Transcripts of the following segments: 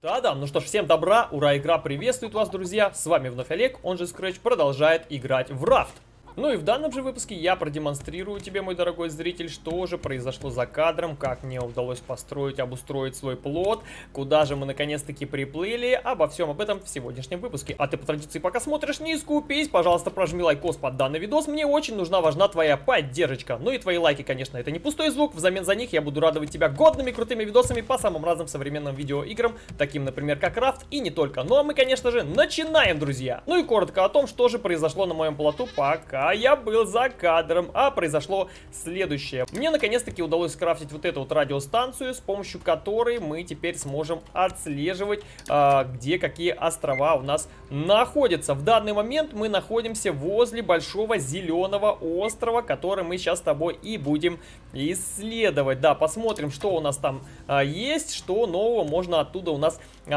Да-да, ну что ж, всем добра, ура, игра приветствует вас, друзья, с вами вновь Олег, он же Scratch, продолжает играть в Raft. Ну и в данном же выпуске я продемонстрирую тебе, мой дорогой зритель, что же произошло за кадром, как мне удалось построить, обустроить свой плот, куда же мы наконец-таки приплыли, обо всем об этом в сегодняшнем выпуске. А ты по традиции пока смотришь, не скупись, пожалуйста, прожми лайкос под данный видос, мне очень нужна, важна твоя поддержка. Ну и твои лайки, конечно, это не пустой звук, взамен за них я буду радовать тебя годными крутыми видосами по самым разным современным видеоиграм, таким, например, как Raft и не только. Ну а мы, конечно же, начинаем, друзья! Ну и коротко о том, что же произошло на моем плоту, пока а я был за кадром, а произошло следующее. Мне наконец-таки удалось скрафтить вот эту вот радиостанцию, с помощью которой мы теперь сможем отслеживать, э, где какие острова у нас находятся. В данный момент мы находимся возле большого зеленого острова, который мы сейчас с тобой и будем исследовать. Да, посмотрим, что у нас там э, есть, что нового можно оттуда у нас э,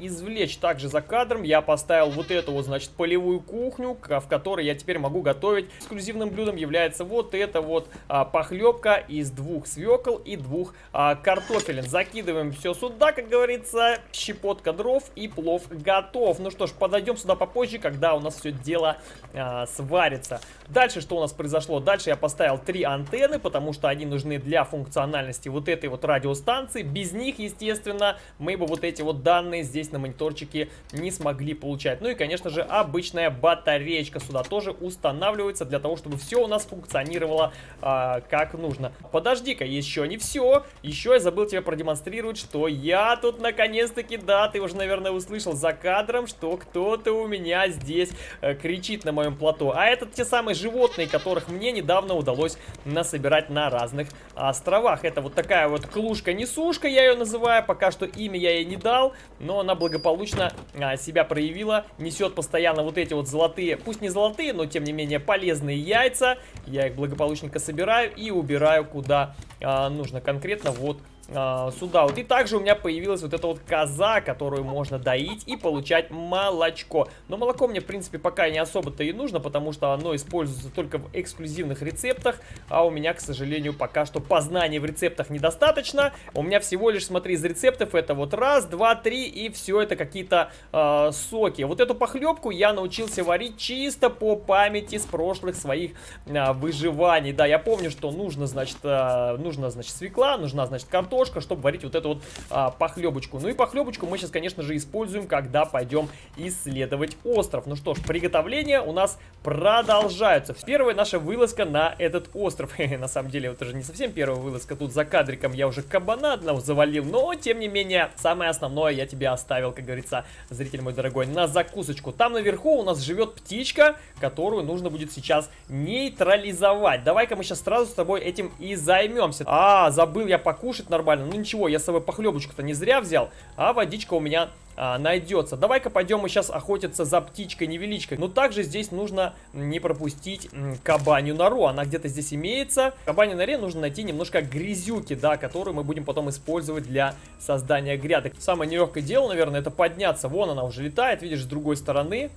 извлечь. Также за кадром я поставил вот эту вот, значит, полевую кухню, в которой я теперь могу готовить готовить. Эксклюзивным блюдом является вот это вот а, похлебка из двух свекол и двух а, картофелин. Закидываем все сюда, как говорится, щепотка дров и плов готов. Ну что ж, подойдем сюда попозже, когда у нас все дело а, сварится. Дальше что у нас произошло? Дальше я поставил три антенны, потому что они нужны для функциональности вот этой вот радиостанции. Без них, естественно, мы бы вот эти вот данные здесь на мониторчике не смогли получать. Ну и, конечно же, обычная батареечка сюда тоже устанавливается настраивается для того, чтобы все у нас функционировало а, как нужно. Подожди-ка, еще не все. Еще я забыл тебе продемонстрировать, что я тут наконец-таки, да, ты уже, наверное, услышал за кадром, что кто-то у меня здесь э, кричит на моем плато. А это те самые животные, которых мне недавно удалось насобирать на разных островах. Это вот такая вот клушка-несушка, я ее называю. Пока что имя я ей не дал, но она благополучно а, себя проявила. Несет постоянно вот эти вот золотые, пусть не золотые, но тем не менее полезные яйца. Я их благополучненько собираю и убираю куда а, нужно. Конкретно вот а, сюда вот. И также у меня появилась вот эта вот коза, которую можно доить и получать молочко. Но молоко мне, в принципе, пока не особо-то и нужно, потому что оно используется только в эксклюзивных рецептах, а у меня, к сожалению, пока что познаний в рецептах недостаточно. У меня всего лишь, смотри, из рецептов это вот раз, два, три, и все это какие-то э, соки. Вот эту похлебку я научился варить чисто по памяти с прошлых своих э, выживаний. Да, я помню, что нужно, значит, э, нужно, значит, свекла, нужна, значит, картошка картошка, чтобы варить вот эту вот а, похлебочку. Ну и похлебочку мы сейчас, конечно же, используем, когда пойдем исследовать остров. Ну что ж, приготовления у нас продолжаются. Первая наша вылазка на этот остров. на самом деле, это же не совсем первая вылазка. Тут за кадриком я уже кабана одного завалил, но, тем не менее, самое основное я тебе оставил, как говорится, зритель мой дорогой, на закусочку. Там наверху у нас живет птичка, которую нужно будет сейчас нейтрализовать. Давай-ка мы сейчас сразу с тобой этим и займемся. А, забыл я покушать нормально нормально. Ну ничего, я с собой похлебочку-то не зря взял, а водичка у меня а, найдется. Давай-ка пойдем мы сейчас охотиться за птичкой-невеличкой. Но также здесь нужно не пропустить кабанью нору. Она где-то здесь имеется. В кабанью норе нужно найти немножко грязюки, да, которую мы будем потом использовать для создания грядок. Самое нелегкое дело, наверное, это подняться. Вон она уже летает, видишь, с другой стороны.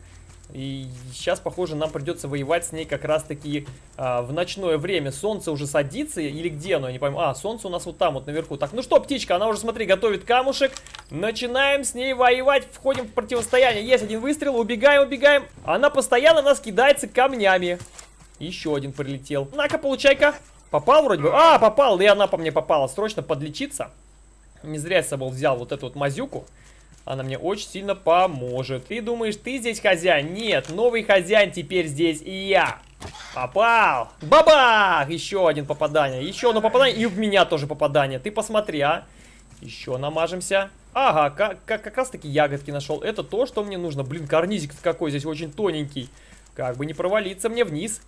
И сейчас, похоже, нам придется воевать с ней как раз-таки а, в ночное время. Солнце уже садится, или где оно, я не пойму. А, солнце у нас вот там, вот наверху. Так, ну что, птичка, она уже, смотри, готовит камушек. Начинаем с ней воевать, входим в противостояние. Есть один выстрел, убегаем, убегаем. Она постоянно нас кидается камнями. Еще один прилетел. На-ка, получай-ка. Попал вроде бы? А, попал, и она по мне попала. Срочно подлечиться. Не зря я с собой взял вот эту вот мазюку. Она мне очень сильно поможет. Ты думаешь, ты здесь хозяин? Нет, новый хозяин теперь здесь и я. Попал! Бабах! Еще один попадание. Еще одно попадание. И в меня тоже попадание. Ты посмотри, а. Еще намажемся. Ага, как, как, как раз таки ягодки нашел. Это то, что мне нужно. Блин, карнизик какой здесь очень тоненький. Как бы не провалиться мне вниз.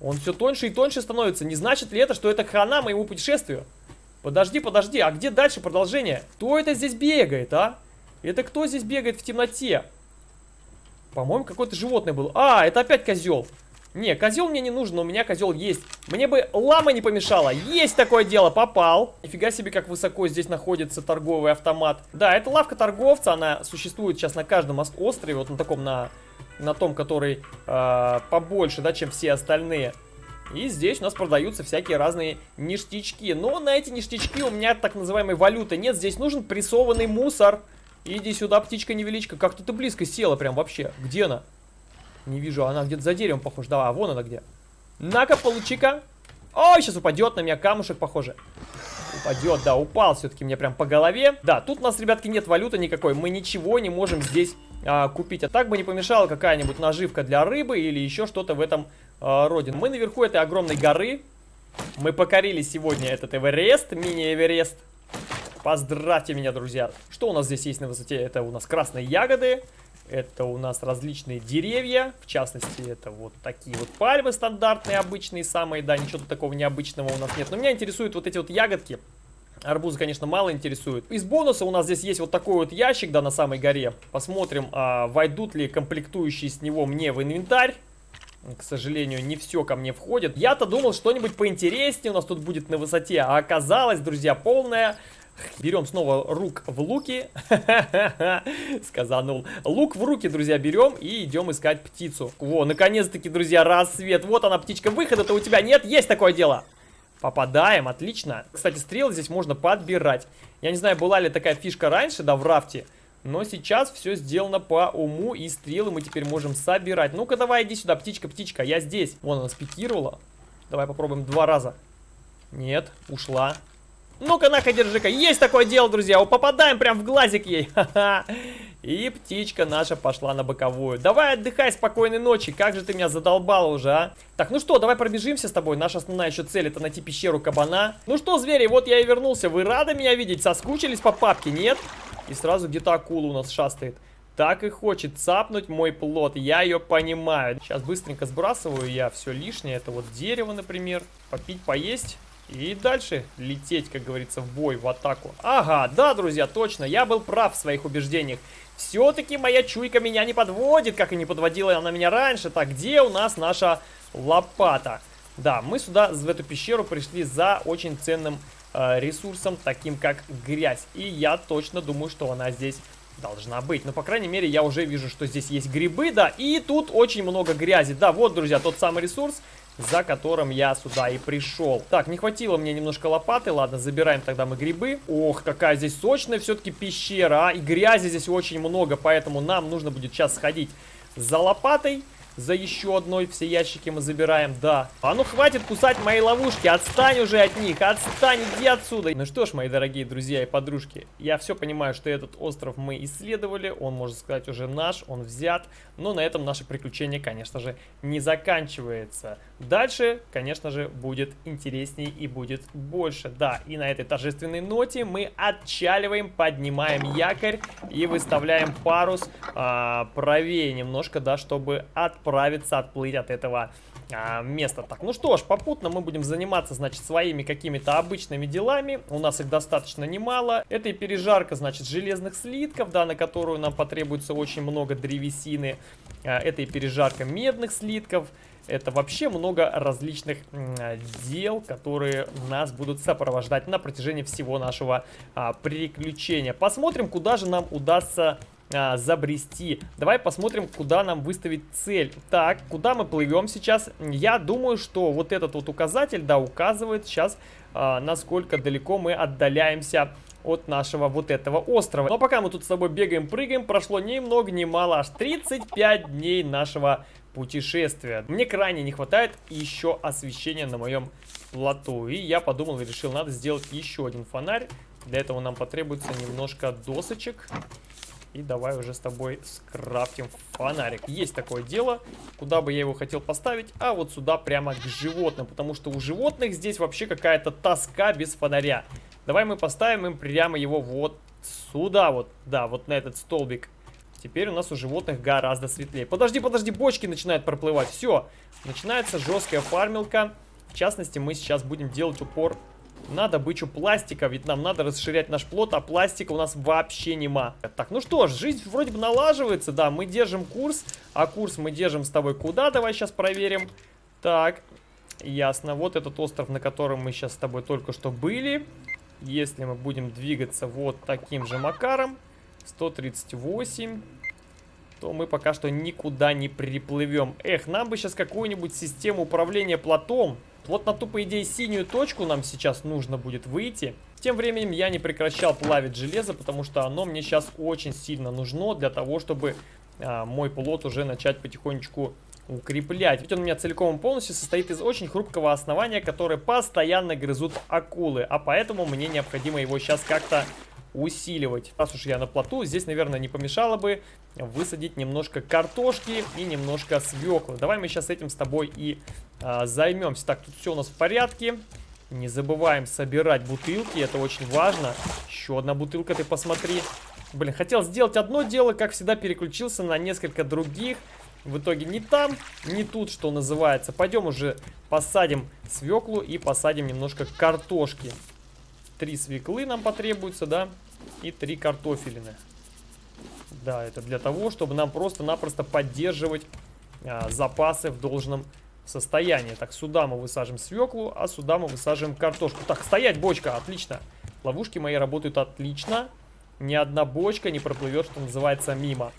Он все тоньше и тоньше становится. Не значит ли это, что это хана моему путешествию? Подожди, подожди, а где дальше продолжение? Кто это здесь бегает, а? Это кто здесь бегает в темноте? По-моему, какое-то животное было. А, это опять козел. Не, козел мне не нужен, но у меня козел есть. Мне бы лама не помешала. Есть такое дело, попал. Нифига себе, как высоко здесь находится торговый автомат. Да, это лавка торговца, она существует сейчас на каждом острове, вот на таком, на, на том, который э, побольше, да, чем все остальные. И здесь у нас продаются всякие разные ништячки. Но на эти ништячки у меня так называемой валюты нет. Здесь нужен прессованный мусор. Иди сюда, птичка-невеличка. Как-то ты близко села прям вообще. Где она? Не вижу, она где-то за деревом похожа. Да, а вон она где. На-ка, получи-ка. Ой, сейчас упадет на меня камушек, похоже. Упадет, да, упал все-таки мне прям по голове. Да, тут у нас, ребятки, нет валюты никакой. Мы ничего не можем здесь а, купить. А так бы не помешала какая-нибудь наживка для рыбы или еще что-то в этом а, роде. Мы наверху этой огромной горы. Мы покорили сегодня этот Эверест, мини-Эверест. Поздравьте меня, друзья. Что у нас здесь есть на высоте? Это у нас красные ягоды. Это у нас различные деревья, в частности, это вот такие вот пальмы стандартные, обычные самые, да, ничего такого необычного у нас нет. Но меня интересуют вот эти вот ягодки. Арбузы, конечно, мало интересуют. Из бонуса у нас здесь есть вот такой вот ящик, да, на самой горе. Посмотрим, а, войдут ли комплектующие с него мне в инвентарь. К сожалению, не все ко мне входит. Я-то думал, что-нибудь поинтереснее у нас тут будет на высоте. А оказалось, друзья, полная Берем снова рук в луки. Сказанул. Лук в руки, друзья, берем и идем искать птицу. Во, наконец-таки, друзья, рассвет. Вот она, птичка. Выхода-то у тебя нет? Есть такое дело. Попадаем, отлично. Кстати, стрелы здесь можно подбирать. Я не знаю, была ли такая фишка раньше, да, в рафте. Но сейчас все сделано по уму, и стрелы мы теперь можем собирать. Ну-ка, давай, иди сюда, птичка, птичка, я здесь. Вон она спикировала. Давай попробуем два раза. Нет, ушла. Ну-ка, на-ка, держи-ка. Есть такое дело, друзья. О, попадаем прям в глазик ей. И птичка наша пошла на боковую. Давай отдыхай, спокойной ночи. Как же ты меня задолбала уже, а? Так, ну что, давай пробежимся с тобой. Наша основная еще цель это найти пещеру кабана. Ну что, звери, вот я и вернулся. Вы рады меня видеть? Соскучились по папке, нет? И сразу где-то акула у нас шастает. Так и хочет цапнуть мой плод, я ее понимаю. Сейчас быстренько сбрасываю я все лишнее. Это вот дерево, например. Попить, поесть. И дальше лететь, как говорится, в бой, в атаку. Ага, да, друзья, точно, я был прав в своих убеждениях. Все-таки моя чуйка меня не подводит, как и не подводила она меня раньше. Так, где у нас наша лопата? Да, мы сюда, в эту пещеру пришли за очень ценным э, ресурсом, таким как грязь. И я точно думаю, что она здесь должна быть. Но, по крайней мере, я уже вижу, что здесь есть грибы, да. И тут очень много грязи. Да, вот, друзья, тот самый ресурс, за которым я сюда и пришел. Так, не хватило мне немножко лопаты. Ладно, забираем тогда мы грибы. Ох, какая здесь сочная все-таки пещера, а. И грязи здесь очень много, поэтому нам нужно будет сейчас сходить за лопатой за еще одной. Все ящики мы забираем, да. А ну хватит кусать мои ловушки, отстань уже от них, отстань, иди отсюда. Ну что ж, мои дорогие друзья и подружки, я все понимаю, что этот остров мы исследовали, он, можно сказать, уже наш, он взят. Но на этом наше приключение, конечно же, не заканчивается. Дальше, конечно же, будет интереснее и будет больше. Да, и на этой торжественной ноте мы отчаливаем, поднимаем якорь и выставляем парус а, правее немножко, да, чтобы от отправиться, отплыть от этого а, места. Так, ну что ж, попутно мы будем заниматься, значит, своими какими-то обычными делами. У нас их достаточно немало. Это и пережарка, значит, железных слитков, да, на которую нам потребуется очень много древесины. А, это и пережарка медных слитков. Это вообще много различных дел, которые нас будут сопровождать на протяжении всего нашего а, приключения. Посмотрим, куда же нам удастся а, забрести. Давай посмотрим, куда нам выставить цель. Так, куда мы плывем сейчас? Я думаю, что вот этот вот указатель, да, указывает сейчас, а, насколько далеко мы отдаляемся от нашего вот этого острова. Но пока мы тут с тобой бегаем, прыгаем, прошло ни много ни мало, аж 35 дней нашего путешествия. Мне крайне не хватает еще освещения на моем плоту. И я подумал и решил, надо сделать еще один фонарь. Для этого нам потребуется немножко досочек. И давай уже с тобой скрафтим фонарик. Есть такое дело. Куда бы я его хотел поставить? А вот сюда прямо к животным. Потому что у животных здесь вообще какая-то тоска без фонаря. Давай мы поставим им прямо его вот сюда вот. Да, вот на этот столбик. Теперь у нас у животных гораздо светлее. Подожди, подожди, бочки начинают проплывать. Все, начинается жесткая фармилка. В частности, мы сейчас будем делать упор на добычу пластика, ведь нам надо расширять наш плод, а пластика у нас вообще нема. Так, ну что ж, жизнь вроде бы налаживается, да, мы держим курс, а курс мы держим с тобой куда, давай сейчас проверим. Так, ясно, вот этот остров, на котором мы сейчас с тобой только что были. Если мы будем двигаться вот таким же макаром, 138 то мы пока что никуда не приплывем. Эх, нам бы сейчас какую-нибудь систему управления плотом вот на ту, по идее, синюю точку нам сейчас нужно будет выйти. Тем временем я не прекращал плавить железо, потому что оно мне сейчас очень сильно нужно для того, чтобы а, мой плод уже начать потихонечку укреплять. Ведь он у меня целиком и полностью состоит из очень хрупкого основания, которое постоянно грызут акулы. А поэтому мне необходимо его сейчас как-то усиливать. Раз уж я на плоту, здесь, наверное, не помешало бы высадить немножко картошки и немножко свеклы. Давай мы сейчас этим с тобой и а, займемся. Так, тут все у нас в порядке. Не забываем собирать бутылки, это очень важно. Еще одна бутылка, ты посмотри. Блин, хотел сделать одно дело, как всегда переключился на несколько других. В итоге не там, не тут, что называется. Пойдем уже посадим свеклу и посадим немножко картошки. Три свеклы нам потребуется, да? И три картофелины. Да, это для того, чтобы нам просто-напросто поддерживать а, запасы в должном состоянии. Так, сюда мы высаживаем свеклу, а сюда мы высаживаем картошку. Так, стоять, бочка, отлично. Ловушки мои работают отлично. Ни одна бочка не проплывет, что называется, мимо.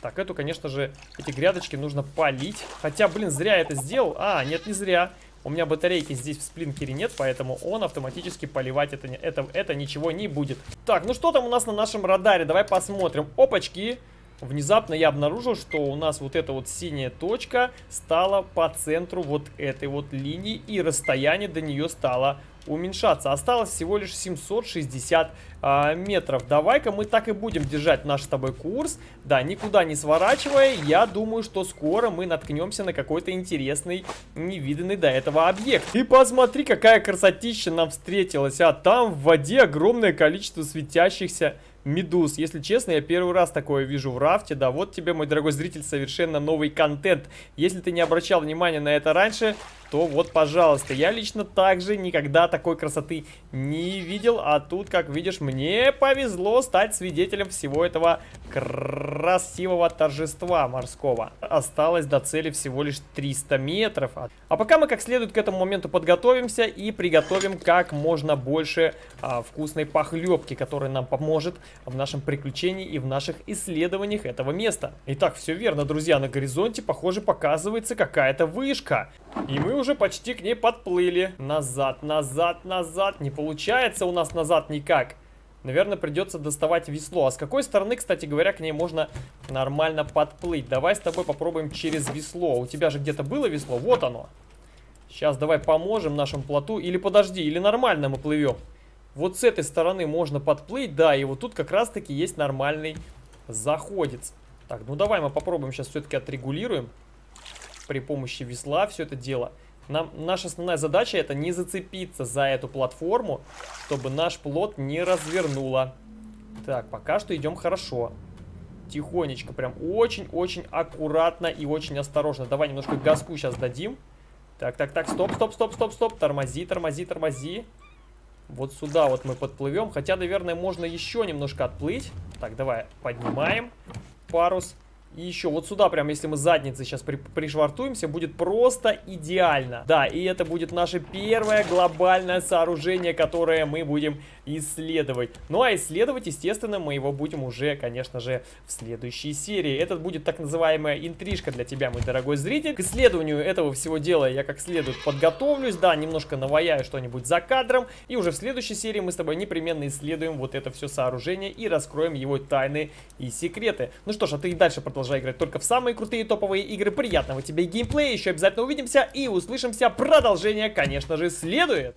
Так, эту, конечно же, эти грядочки нужно полить. Хотя, блин, зря я это сделал. А, нет, не зря. У меня батарейки здесь в сплинкере нет, поэтому он автоматически поливать это, это, это ничего не будет. Так, ну что там у нас на нашем радаре? Давай посмотрим. Опачки! Внезапно я обнаружил, что у нас вот эта вот синяя точка стала по центру вот этой вот линии, и расстояние до нее стало уменьшаться. Осталось всего лишь 760 а, метров. Давай-ка мы так и будем держать наш с тобой курс. Да, никуда не сворачивая, я думаю, что скоро мы наткнемся на какой-то интересный, невиданный до этого объект. И посмотри, какая красотища нам встретилась. А там в воде огромное количество светящихся медуз. Если честно, я первый раз такое вижу в рафте. Да, вот тебе, мой дорогой зритель, совершенно новый контент. Если ты не обращал внимания на это раньше, то вот, пожалуйста. Я лично также никогда такой красоты не видел. А тут, как видишь, мне повезло стать свидетелем всего этого красивого торжества морского. Осталось до цели всего лишь 300 метров. А пока мы как следует к этому моменту подготовимся и приготовим как можно больше а, вкусной похлебки, которая нам поможет в нашем приключении и в наших исследованиях этого места. Итак, все верно, друзья, на горизонте, похоже, показывается какая-то вышка. И мы уже почти к ней подплыли. Назад, назад, назад. Не получается у нас назад никак. Наверное, придется доставать весло. А с какой стороны, кстати говоря, к ней можно нормально подплыть? Давай с тобой попробуем через весло. У тебя же где-то было весло? Вот оно. Сейчас давай поможем нашему плоту. Или подожди, или нормально мы плывем. Вот с этой стороны можно подплыть, да, и вот тут как раз-таки есть нормальный заходец. Так, ну давай мы попробуем сейчас все-таки отрегулируем при помощи весла все это дело. Нам, наша основная задача это не зацепиться за эту платформу, чтобы наш плод не развернуло. Так, пока что идем хорошо. Тихонечко, прям очень-очень аккуратно и очень осторожно. Давай немножко газку сейчас дадим. Так, так, так, стоп, стоп, стоп, стоп, стоп. Тормози, тормози, тормози. Вот сюда вот мы подплывем. Хотя, наверное, можно еще немножко отплыть. Так, давай поднимаем парус. И еще вот сюда, прям если мы задницей сейчас при, пришвартуемся, будет просто идеально. Да, и это будет наше первое глобальное сооружение, которое мы будем исследовать. Ну а исследовать, естественно, мы его будем уже, конечно же, в следующей серии. Это будет так называемая интрижка для тебя, мой дорогой зритель. К исследованию этого всего дела я как следует подготовлюсь, да, немножко наваяю что-нибудь за кадром. И уже в следующей серии мы с тобой непременно исследуем вот это все сооружение и раскроем его тайны и секреты. Ну что ж, а ты и дальше продолжай продолжай играть только в самые крутые топовые игры. Приятного тебе геймплея, еще обязательно увидимся и услышимся. Продолжение, конечно же, следует.